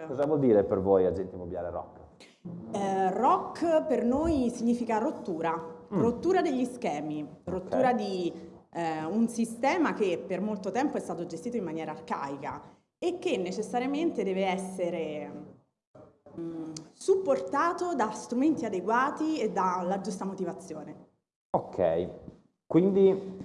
rock. Cosa vuol dire per voi agente immobiliare rock? Eh, rock per noi significa rottura, mm. rottura degli schemi, rottura okay. di eh, un sistema che per molto tempo è stato gestito in maniera arcaica e che necessariamente deve essere mh, mm, supportato da strumenti adeguati e dalla giusta motivazione. Ok, quindi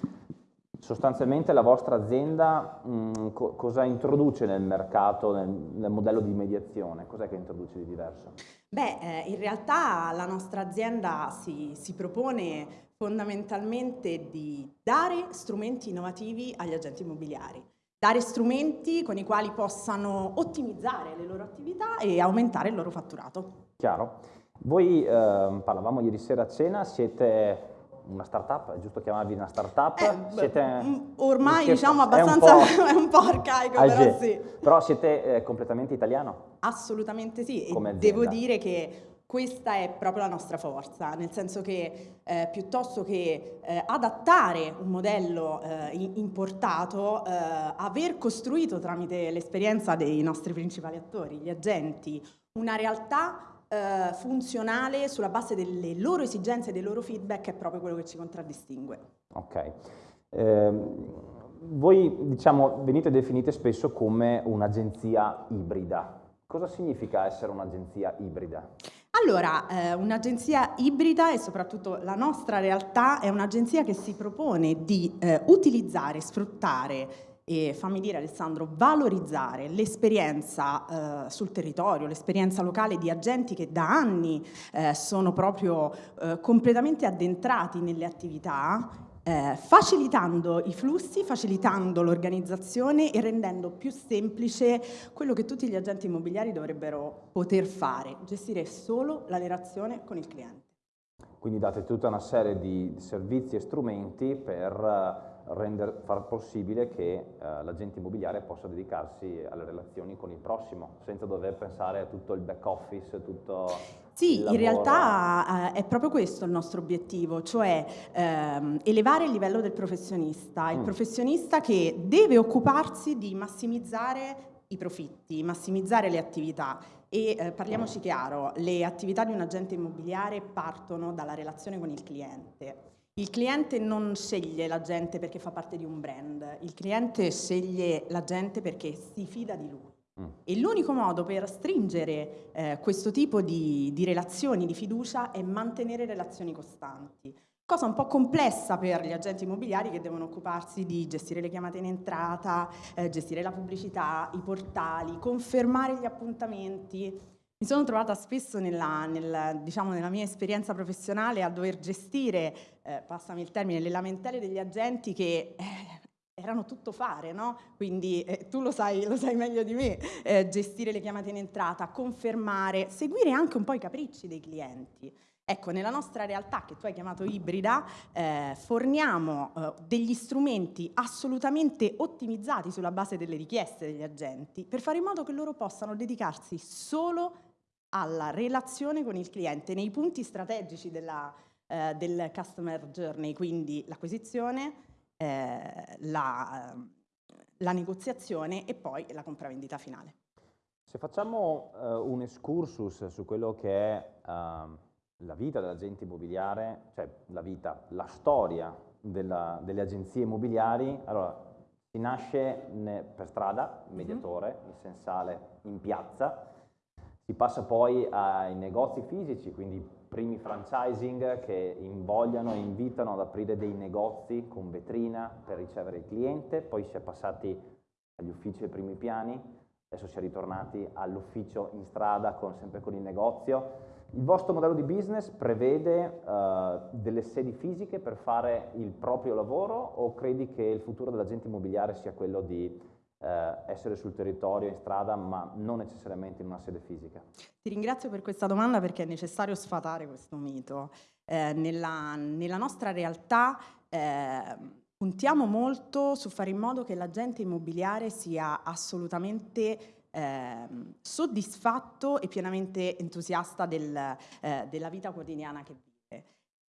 sostanzialmente la vostra azienda mh, mm, co cosa introduce nel mercato, nel, nel modello di mediazione? Cos'è che introduce di diverso? Beh, eh, in realtà la nostra azienda si, si propone fondamentalmente di dare strumenti innovativi agli agenti immobiliari dare strumenti con i quali possano ottimizzare le loro attività e aumentare il loro fatturato. Chiaro. Voi, eh, parlavamo ieri sera a cena, siete una startup, è giusto chiamarvi una startup? Eh, siete, mm, ormai diciamo abbastanza, è un po', arcaico, però sì. Però siete eh, completamente italiano? Assolutamente sì, Come e devo dire che questa è proprio la nostra forza, nel senso che eh, piuttosto che eh, adattare un modello eh, importato, eh, aver costruito tramite l'esperienza dei nostri principali attori, gli agenti, una realtà eh, funzionale sulla base delle loro esigenze e dei loro feedback è proprio quello che ci contraddistingue. Ok. Eh, voi diciamo, venite definite spesso come un'agenzia ibrida. Cosa significa essere un'agenzia ibrida? Allora, eh, un'agenzia ibrida e soprattutto la nostra realtà è un'agenzia che si propone di eh, utilizzare, sfruttare e fammi dire Alessandro, valorizzare l'esperienza eh, sul territorio, l'esperienza locale di agenti che da anni eh, sono proprio eh, completamente addentrati nelle attività eh, facilitando i flussi, facilitando l'organizzazione e rendendo più semplice quello che tutti gli agenti immobiliari dovrebbero poter fare, gestire solo la relazione con il cliente. Quindi date tutta una serie di servizi e strumenti per eh, render, far possibile che eh, l'agente immobiliare possa dedicarsi alle relazioni con il prossimo, senza dover pensare a tutto il back office, tutto sì, in realtà eh, è proprio questo il nostro obiettivo, cioè ehm, elevare il livello del professionista, il mm. professionista che deve occuparsi di massimizzare i profitti, massimizzare le attività e eh, parliamoci chiaro, le attività di un agente immobiliare partono dalla relazione con il cliente. Il cliente non sceglie l'agente perché fa parte di un brand, il cliente sceglie l'agente perché si fida di lui. Mm. E l'unico modo per stringere eh, questo tipo di, di relazioni di fiducia è mantenere relazioni costanti cosa un po' complessa per gli agenti immobiliari che devono occuparsi di gestire le chiamate in entrata, eh, gestire la pubblicità, i portali, confermare gli appuntamenti. Mi sono trovata spesso nella, nel, diciamo, nella mia esperienza professionale a dover gestire, eh, passami il termine, le lamentele degli agenti che eh, erano tutto fare, no? Quindi eh, tu lo sai, lo sai, meglio di me, eh, gestire le chiamate in entrata, confermare, seguire anche un po' i capricci dei clienti. Ecco, nella nostra realtà, che tu hai chiamato ibrida, eh, forniamo eh, degli strumenti assolutamente ottimizzati sulla base delle richieste degli agenti per fare in modo che loro possano dedicarsi solo alla relazione con il cliente nei punti strategici della, eh, del customer journey, quindi l'acquisizione, eh, la, la, negoziazione e poi la compravendita finale. Se facciamo uh, un excursus su quello che è uh, la vita dell'agente immobiliare, cioè la vita, la storia della, delle agenzie immobiliari, allora si nasce ne, per strada, mhm. mediatore, mm -hmm. in sensale, in piazza, si passa poi ai negozi fisici, quindi primi franchising che invogliano e invitano ad aprire dei negozi con vetrina per ricevere il cliente, poi si è passati agli uffici ai primi piani, adesso si è ritornati all'ufficio in strada con, sempre con il negozio. Il vostro modello di business prevede uh, delle sedi fisiche per fare il proprio lavoro o credi che il futuro dell'agente immobiliare sia quello di eh, essere sul territorio, in strada, ma non necessariamente in una sede fisica? Ti ringrazio per questa domanda perché è necessario sfatare questo mito. Eh, nella, nella, nostra realtà eh, puntiamo molto su fare in modo che l'agente immobiliare sia assolutamente eh, soddisfatto e pienamente entusiasta del, eh, della vita quotidiana che vive.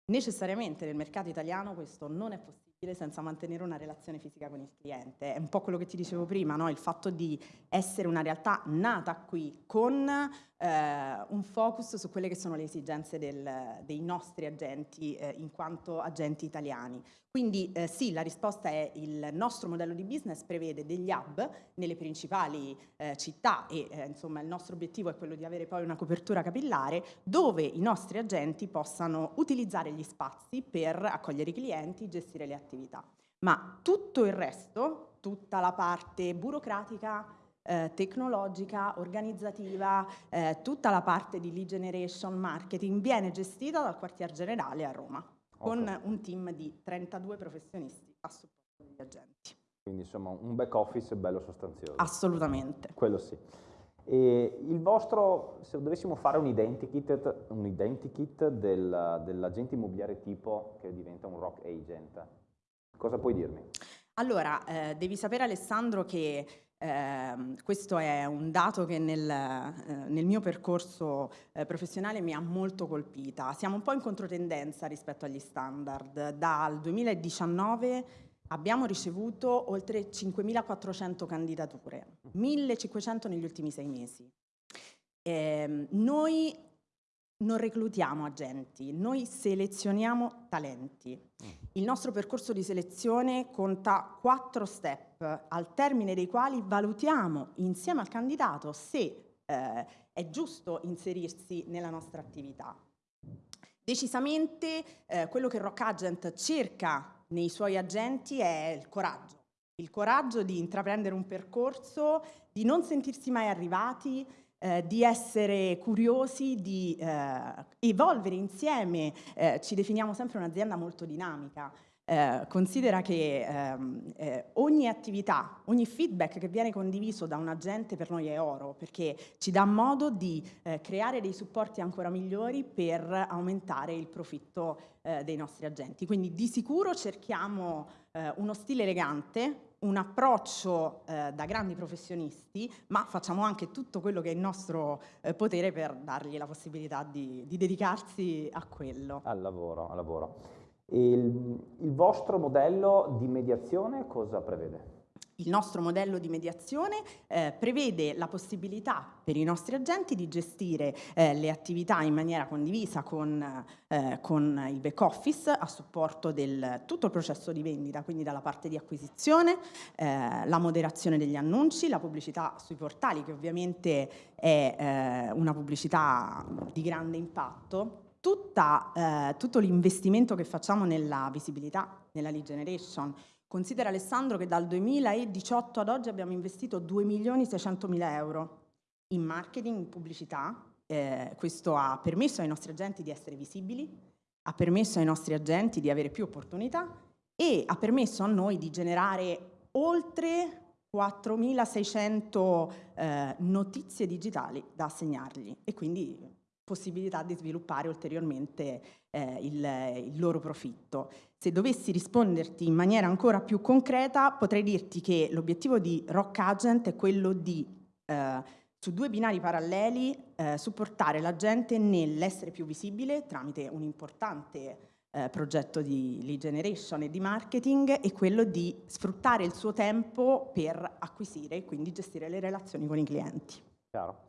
Necessariamente nel mercato italiano questo non è possibile senza mantenere una relazione fisica con il cliente. È un po' quello che ti dicevo prima, no? il fatto di essere una realtà nata qui con eh, un focus su quelle che sono le esigenze del, dei nostri agenti eh, in quanto agenti italiani. Quindi eh, sì, la risposta è il nostro modello di business prevede degli hub nelle principali eh, città e eh, insomma il nostro obiettivo è quello di avere poi una copertura capillare dove i nostri agenti possano utilizzare gli spazi per accogliere i clienti, gestire le attività. Ma tutto il resto, tutta la parte burocratica, eh, tecnologica, organizzativa, eh, tutta la parte di lead generation marketing viene gestita dal quartier generale a Roma con okay. un team di 32 professionisti a supporto degli agenti. Quindi insomma un back office bello sostanzioso. Assolutamente. Quello sì. E il vostro, se dovessimo fare un identikit, un identikit del, dell'agente immobiliare tipo che diventa un rock agent, cosa puoi dirmi? Allora, eh, devi sapere Alessandro che eh, questo è un dato che nel, eh, nel mio percorso eh, professionale mi ha molto colpita. Siamo un po' in controtendenza rispetto agli standard. Dal 2019 abbiamo ricevuto oltre 5.400 candidature, 1.500 negli ultimi sei mesi. Ehm, noi non reclutiamo agenti, noi selezioniamo talenti. Mm. Il nostro percorso di selezione conta quattro step, al termine dei quali valutiamo insieme al candidato se eh, è giusto inserirsi nella nostra attività. Decisamente eh, quello che Rock Agent cerca nei suoi agenti è il coraggio. Il coraggio di intraprendere un percorso, di non sentirsi mai arrivati, eh, di essere curiosi, di eh, evolvere insieme. Eh, ci definiamo sempre un'azienda molto dinamica. Eh, considera che ehm, eh, ogni attività, ogni feedback che viene condiviso da un agente per noi è oro, perché ci dà modo di creare dei supporti ancora migliori per aumentare il profitto dei nostri agenti. Quindi di sicuro cerchiamo uno stile elegante, un approccio eh, da grandi professionisti, ma facciamo anche tutto quello che è in nostro eh, potere per dargli la possibilità di, di, dedicarsi a quello. Al lavoro, al lavoro. Il, il vostro modello di mediazione cosa prevede? Il nostro modello di mediazione eh, prevede la possibilità per i nostri agenti di gestire eh, le attività in maniera condivisa con, eh, con, il back office a supporto del tutto il processo di vendita, quindi dalla parte di acquisizione, eh, la moderazione degli annunci, la pubblicità sui portali che ovviamente è eh, una pubblicità di grande impatto, Tutta, eh, tutto l'investimento che facciamo nella visibilità, nella lead generation, Considera Alessandro che dal 2018 ad oggi abbiamo investito 2.600.000 euro in marketing, in pubblicità. Eh, questo ha permesso ai nostri agenti di essere visibili, ha permesso ai nostri agenti di avere più opportunità e ha permesso a noi di generare oltre 4.600 eh, notizie digitali da assegnargli e quindi possibilità di sviluppare ulteriormente eh, il, il loro profitto. Se dovessi risponderti in maniera ancora più concreta, potrei dirti che l'obiettivo di Rock Agent è quello di, eh, su due binari paralleli, eh, supportare la gente nell'essere più visibile tramite un importante eh, progetto di lead generation e di marketing e quello di sfruttare il suo tempo per acquisire e quindi gestire le relazioni con i clienti. Chiaro.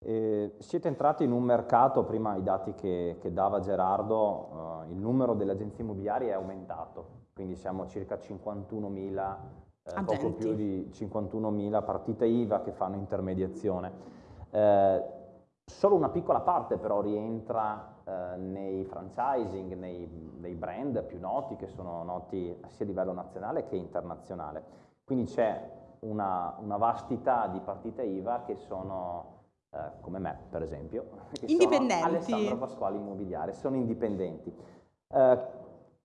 Eh, siete entrati in un mercato, prima i dati che, che dava Gerardo, eh, il numero delle agenzie immobiliari è aumentato, quindi siamo a circa 51.000, eh, poco più di 51.000 partite IVA che fanno intermediazione. Eh, solo una piccola parte però rientra eh, nei franchising, nei, nei, brand più noti che sono noti sia a livello nazionale che internazionale. Quindi c'è una, una vastità di partite IVA che sono eh, come me per esempio, che indipendenti. Alessandro Pasquale Immobiliare, sono indipendenti. Eh,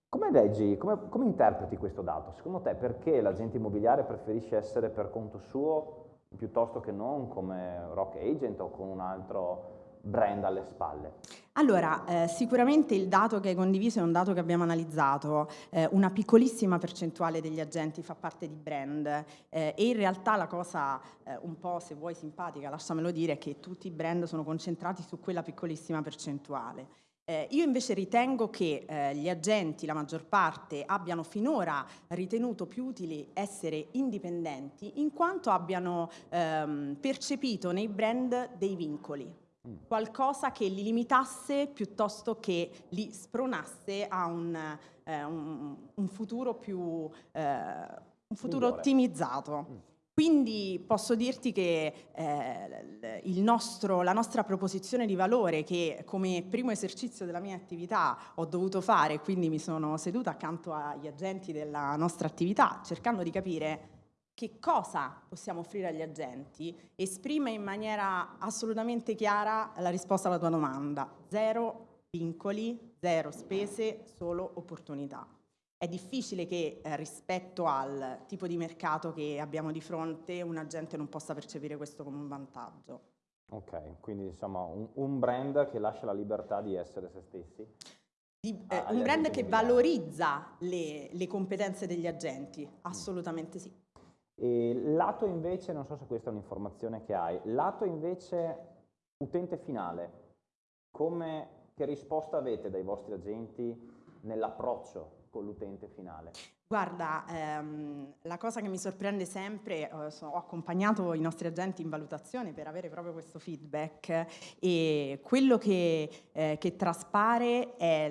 come leggi, come, come, interpreti questo dato? Secondo te perché l'agente immobiliare preferisce essere per conto suo piuttosto che non come rock agent o con un altro brand alle spalle? Allora, eh, sicuramente il dato che hai condiviso è un dato che abbiamo analizzato, eh, una piccolissima percentuale degli agenti fa parte di brand eh, e in realtà la cosa eh, un po' se vuoi simpatica, lasciamelo dire, è che tutti i brand sono concentrati su quella piccolissima percentuale. Eh, io invece ritengo che eh, gli agenti, la maggior parte, abbiano finora ritenuto più utili essere indipendenti in quanto abbiano ehm, percepito nei brand dei vincoli. Qualcosa che li limitasse piuttosto che li spronasse a un, eh, un, un futuro più eh, un futuro ottimizzato. Mm. Quindi posso dirti che eh, nostro, la nostra proposizione di valore che come primo esercizio della mia attività ho dovuto fare, quindi mi sono seduta accanto agli agenti della nostra attività cercando di capire che cosa possiamo offrire agli agenti, esprime in maniera assolutamente chiara la risposta alla tua domanda. Zero vincoli, zero spese, solo opportunità è difficile che eh, rispetto al tipo di mercato che abbiamo di fronte un agente non possa percepire questo come un vantaggio. Ok, quindi insomma un, un brand che lascia la libertà di essere se stessi? Di, eh, un brand che valorizza le, le, competenze degli agenti, assolutamente sì. E lato invece, non so se questa è un'informazione che hai, lato invece utente finale, come, che risposta avete dai vostri agenti nell'approccio con l'utente finale? Guarda, ehm, la cosa che mi sorprende sempre, eh, so, ho accompagnato i nostri agenti in valutazione per avere proprio questo feedback e quello che, eh, che traspare è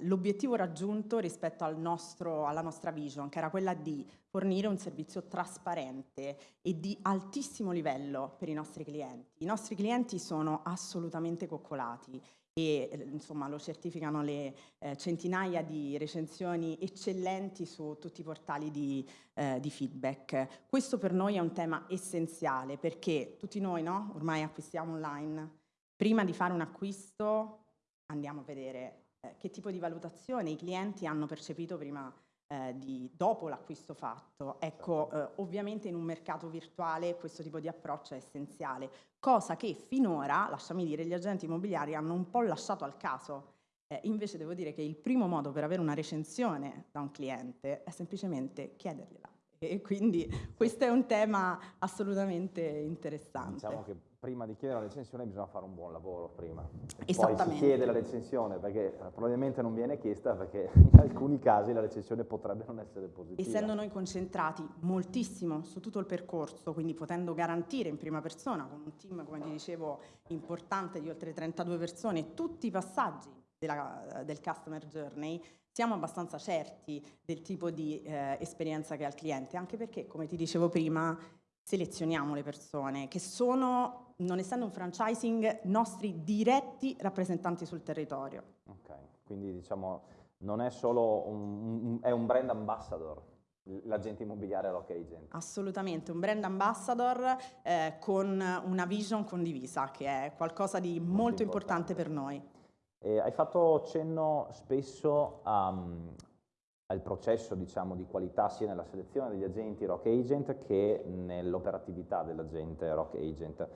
l'obiettivo raggiunto rispetto al nostro, alla nostra vision, che era quella di fornire un servizio trasparente e di altissimo livello per i nostri clienti. I nostri clienti sono assolutamente coccolati e eh, insomma lo certificano le eh, centinaia di recensioni eccellenti su tutti i portali di, eh, di, feedback. Questo per noi è un tema essenziale perché tutti noi no? ormai acquistiamo online, prima di fare un acquisto andiamo a vedere eh, che tipo di valutazione i clienti hanno percepito prima eh, di, dopo l'acquisto fatto. Ecco, eh, ovviamente in un mercato virtuale questo tipo di approccio è essenziale, cosa che finora, lasciami dire, gli agenti immobiliari hanno un po' lasciato al caso. Eh, invece devo dire che il primo modo per avere una recensione da un cliente è semplicemente chiedergliela. E quindi questo è un tema assolutamente interessante. Diciamo che prima di chiedere la recensione bisogna fare un buon lavoro prima. Esattamente. Poi si chiede la recensione perché eh, probabilmente non viene chiesta perché in alcuni casi la recensione potrebbe non essere positiva. Essendo noi concentrati moltissimo su tutto il percorso, quindi potendo garantire in prima persona con un team, come ti dicevo, importante di oltre 32 persone, tutti i passaggi della, del customer journey, siamo abbastanza certi del tipo di eh, esperienza che ha il cliente, anche perché, come ti dicevo prima, selezioniamo le persone che sono, non essendo un franchising, nostri diretti rappresentanti sul territorio. Ok, quindi diciamo non è solo un, un, è un brand ambassador, l'agente immobiliare Rock Agent. Assolutamente, un brand ambassador eh, con una vision condivisa, che è qualcosa di molto, molto importante. importante per noi. Eh, hai fatto cenno spesso a, al processo diciamo, di qualità sia nella selezione degli agenti Rock Agent che nell'operatività dell'agente Rock Agent.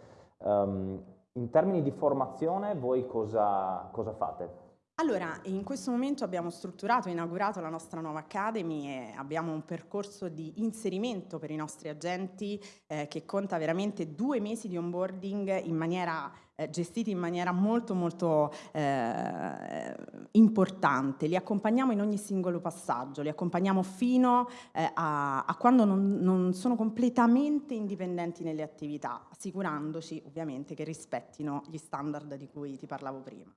Um, in termini di formazione voi cosa, cosa fate? Allora, in questo momento abbiamo strutturato e inaugurato la nostra nuova Academy e abbiamo un percorso di inserimento per i nostri agenti eh, che conta veramente due mesi di onboarding in maniera, eh, gestiti in maniera molto molto eh, importante. Li accompagniamo in ogni singolo passaggio, li accompagniamo fino eh, a, a, quando non, non sono completamente indipendenti nelle attività, assicurandoci ovviamente che rispettino gli standard di cui ti parlavo prima.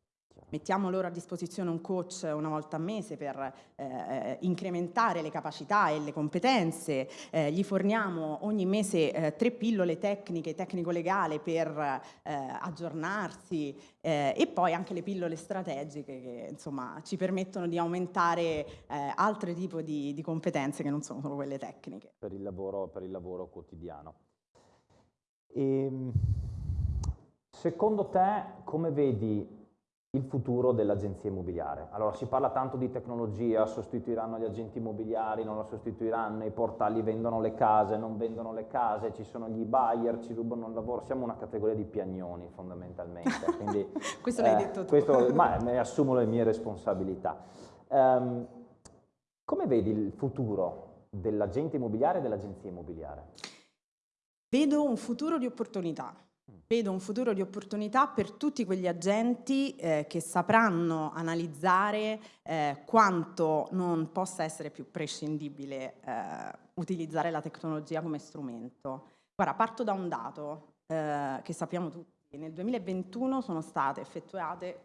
Mettiamo loro a disposizione un coach una volta a mese per eh, incrementare le capacità e le competenze, eh, gli forniamo ogni mese eh, tre pillole tecniche, tecnico-legale per eh, aggiornarsi eh, e poi anche le pillole strategiche che insomma, ci permettono di aumentare eh, altri tipi di, di, competenze che non sono solo quelle tecniche. Per il lavoro, per il lavoro quotidiano. E, ehm, secondo te come vedi il futuro dell'agenzia immobiliare. Allora si parla tanto di tecnologia, sostituiranno gli agenti immobiliari, non lo sostituiranno, i portali vendono le case, non vendono le case, ci sono gli buyer, ci rubano il lavoro, siamo una categoria di piagnoni fondamentalmente. Quindi, questo eh, l'hai detto tu. Questo, ma ne assumo le mie responsabilità. Um, come vedi il futuro dell'agente immobiliare e dell'agenzia immobiliare? Vedo un futuro di opportunità vedo un futuro di opportunità per tutti quegli agenti eh, che sapranno analizzare eh, quanto non possa essere più prescindibile eh, utilizzare la tecnologia come strumento. Guarda, parto da un dato eh, che sappiamo tutti. Nel 2021 sono state effettuate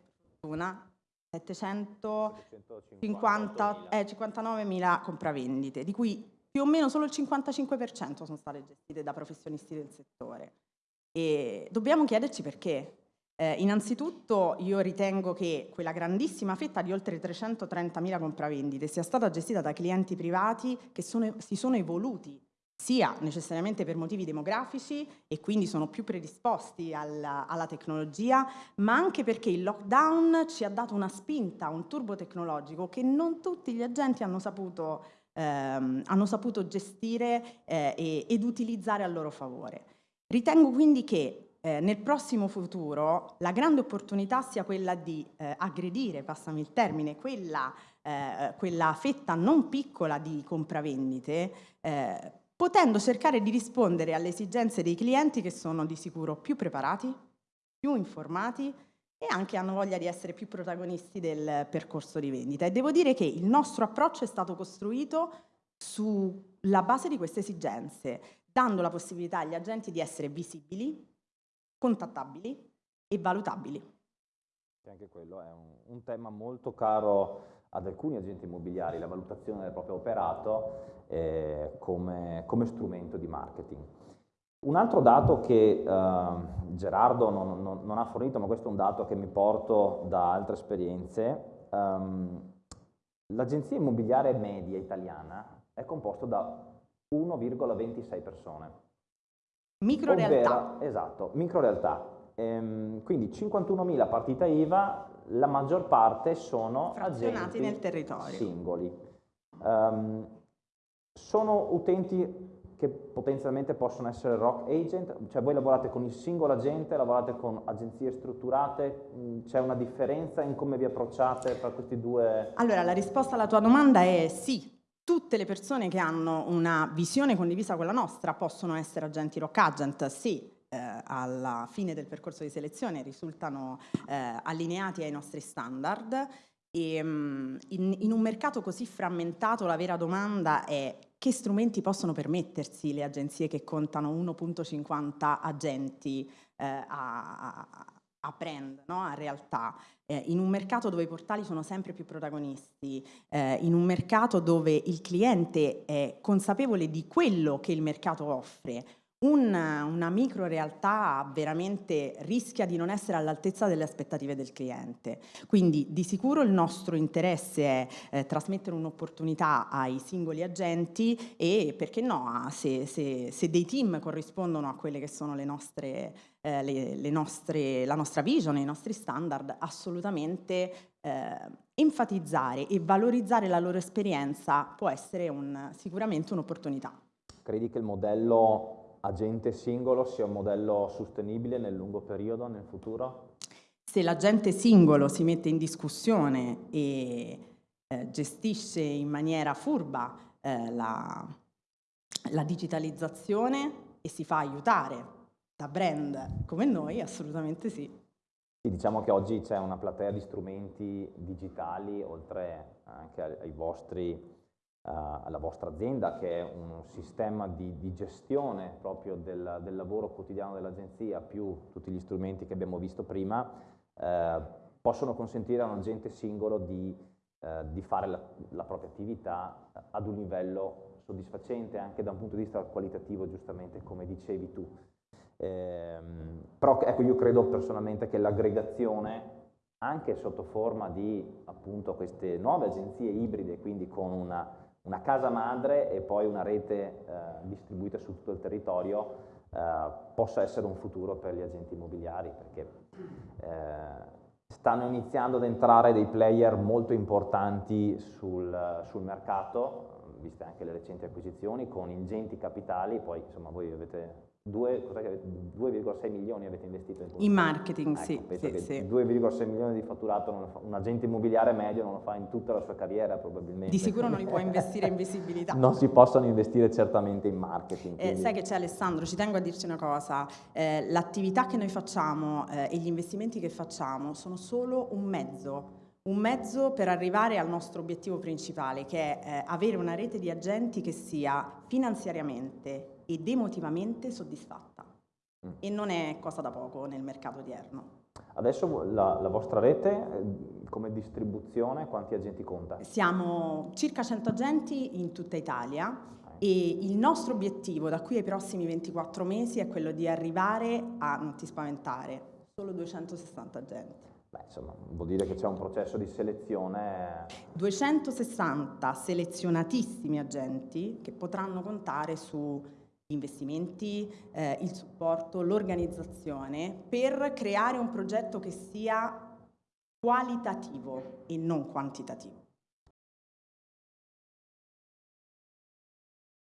una 759.000 eh, compravendite, di cui più o meno solo il 55% sono state gestite da professionisti del settore. E dobbiamo chiederci perché. Eh, innanzitutto io ritengo che quella grandissima fetta di oltre 330.000 compravendite sia stata gestita da clienti privati che sono, si sono evoluti sia necessariamente per motivi demografici e quindi sono più predisposti alla, alla, tecnologia, ma anche perché il lockdown ci ha dato una spinta, un turbo tecnologico che non tutti gli agenti hanno saputo, ehm, hanno saputo gestire eh, ed utilizzare a loro favore. Ritengo quindi che eh, nel prossimo futuro la grande opportunità sia quella di eh, aggredire, passami il termine, quella, eh, quella, fetta non piccola di compravendite, eh, potendo cercare di rispondere alle esigenze dei clienti che sono di sicuro più preparati, più informati e anche hanno voglia di essere più protagonisti del percorso di vendita. E devo dire che il nostro approccio è stato costruito sulla base di queste esigenze, dando la possibilità agli agenti di essere visibili, contattabili e valutabili. Anche quello è un, un, tema molto caro ad alcuni agenti immobiliari, la valutazione del proprio operato eh, come, come, strumento di marketing. Un altro dato che eh, Gerardo non, non, non, ha fornito, ma questo è un dato che mi porto da altre esperienze, ehm, l'agenzia immobiliare media italiana è composta da 1,26 persone. Micro realtà. Esatto, micro realtà. Ehm, quindi 51.000 partita IVA, la maggior parte sono agenti nel territorio. singoli. Um, sono utenti che potenzialmente possono essere rock agent, cioè voi lavorate con il singolo agente, lavorate con agenzie strutturate, mm, c'è una differenza in come vi approcciate tra questi due? Allora la risposta alla tua domanda è sì, tutte le persone che hanno una visione condivisa con la nostra possono essere agenti rock agent se eh, alla fine del percorso di selezione risultano eh, allineati ai nostri standard. E um, in, in, un mercato così frammentato la vera domanda è che strumenti possono permettersi le agenzie che contano 1.50 agenti eh, a, a, a brand, no? a realtà, eh, in un mercato dove i portali sono sempre più protagonisti, eh, in un mercato dove il cliente è consapevole di quello che il mercato offre, una, una micro realtà veramente rischia di non essere all'altezza delle aspettative del cliente. Quindi di sicuro il nostro interesse è eh, trasmettere un'opportunità ai singoli agenti e perché no, se, se, se, dei team corrispondono a quelle che sono le nostre, eh, le, le nostre, la nostra vision, i nostri standard, assolutamente eh, enfatizzare e valorizzare la loro esperienza può essere un, sicuramente un'opportunità. Credi che il modello agente singolo sia un modello sostenibile nel lungo periodo, nel futuro? Se l'agente singolo si mette in discussione e eh, gestisce in maniera furba eh, la, la digitalizzazione e si fa aiutare da brand come noi, assolutamente sì. Sì, diciamo che oggi c'è una platea di strumenti digitali, oltre anche ai vostri alla vostra azienda che è un sistema di, di gestione proprio del, del, lavoro quotidiano dell'agenzia più tutti gli strumenti che abbiamo visto prima eh, possono consentire a un agente singolo di, eh, di fare la, la, propria attività ad un livello soddisfacente anche da un punto di vista qualitativo giustamente come dicevi tu. Eh, però ecco io credo personalmente che l'aggregazione anche sotto forma di appunto queste nuove agenzie ibride, quindi con una una casa madre e poi una rete eh, distribuita su tutto il territorio eh, possa essere un futuro per gli agenti immobiliari perché eh, stanno iniziando ad entrare dei player molto importanti sul, sul mercato viste anche le recenti acquisizioni, con ingenti capitali, poi insomma voi avete 2,6 milioni avete investito in, in marketing, ecco, sì. Sì, sì. 2,6 milioni di fatturato fa, un agente immobiliare medio non lo fa in tutta la sua carriera probabilmente. Di sicuro non li può investire in visibilità. non si possono investire certamente in marketing. Eh, sai che c'è Alessandro, ci tengo a dirci una cosa, eh, l'attività che noi facciamo eh, e gli investimenti che facciamo sono solo un mezzo un mezzo per arrivare al nostro obiettivo principale, che è eh, avere una rete di agenti che sia finanziariamente ed emotivamente soddisfatta. Mm. E non è cosa da poco nel mercato odierno. Adesso la, la, vostra rete eh, come distribuzione quanti agenti conta? Siamo circa 100 agenti in tutta Italia e il nostro obiettivo da qui ai prossimi 24 mesi è quello di arrivare a, non ti spaventare, solo 260 agenti. Beh, insomma, vuol dire che c'è un processo di selezione. 260 selezionatissimi agenti che potranno contare su investimenti, eh, il supporto, l'organizzazione per creare un progetto che sia qualitativo e non quantitativo.